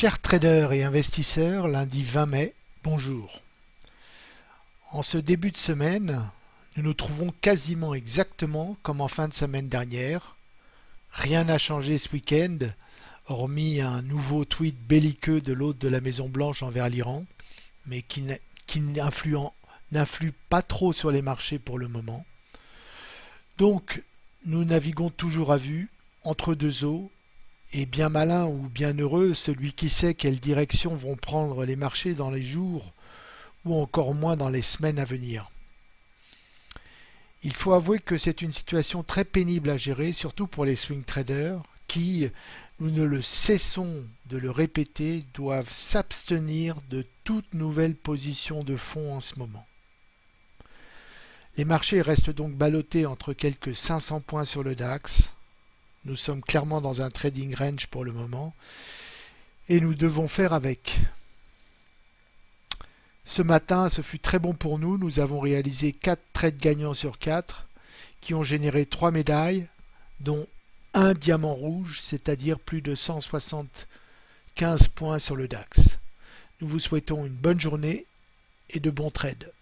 Chers traders et investisseurs, lundi 20 mai, bonjour. En ce début de semaine, nous nous trouvons quasiment exactement comme en fin de semaine dernière. Rien n'a changé ce week-end, hormis un nouveau tweet belliqueux de l'hôte de la Maison Blanche envers l'Iran, mais qui n'influe pas trop sur les marchés pour le moment. Donc, nous naviguons toujours à vue, entre deux eaux, et bien malin ou bien heureux celui qui sait quelle direction vont prendre les marchés dans les jours ou encore moins dans les semaines à venir. Il faut avouer que c'est une situation très pénible à gérer, surtout pour les swing traders qui, nous ne le cessons de le répéter, doivent s'abstenir de toute nouvelle position de fond en ce moment. Les marchés restent donc ballottés entre quelques 500 points sur le DAX, nous sommes clairement dans un trading range pour le moment et nous devons faire avec. Ce matin, ce fut très bon pour nous. Nous avons réalisé 4 trades gagnants sur 4 qui ont généré 3 médailles, dont un diamant rouge, c'est-à-dire plus de 175 points sur le DAX. Nous vous souhaitons une bonne journée et de bons trades.